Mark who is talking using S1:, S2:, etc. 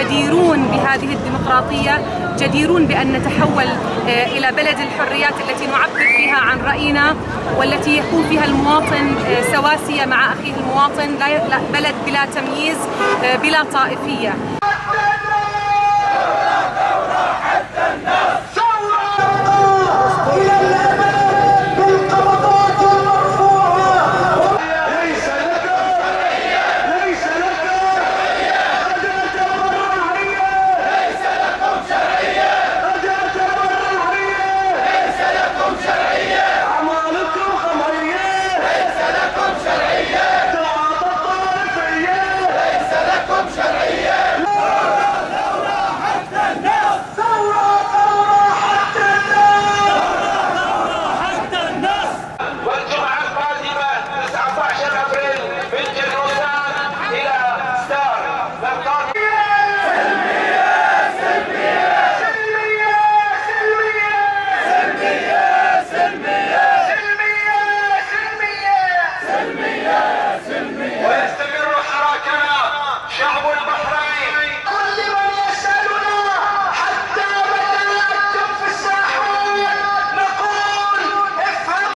S1: جديرون بهذه الديمقراطية جديرون بأن نتحول آه، إلى بلد الحريات التي نعبر فيها عن رأينا والتي يكون فيها المواطن آه، سواسية مع أخيه المواطن بلد بلا تمييز آه، بلا طائفية.